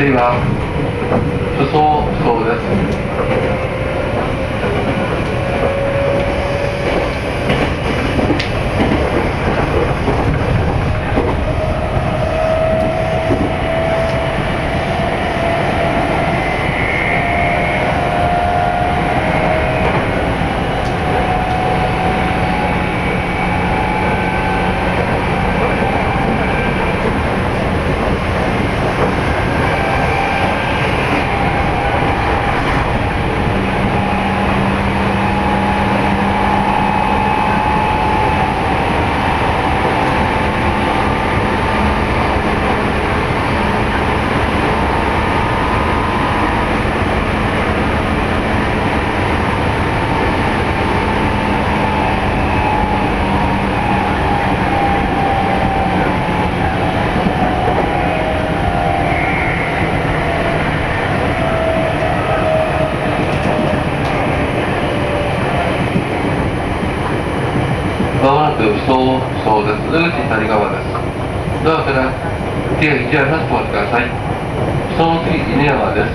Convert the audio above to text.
对吧？まもなく総総です。出口左側です。ドアから手を一してお待ちください。その次、稲山です。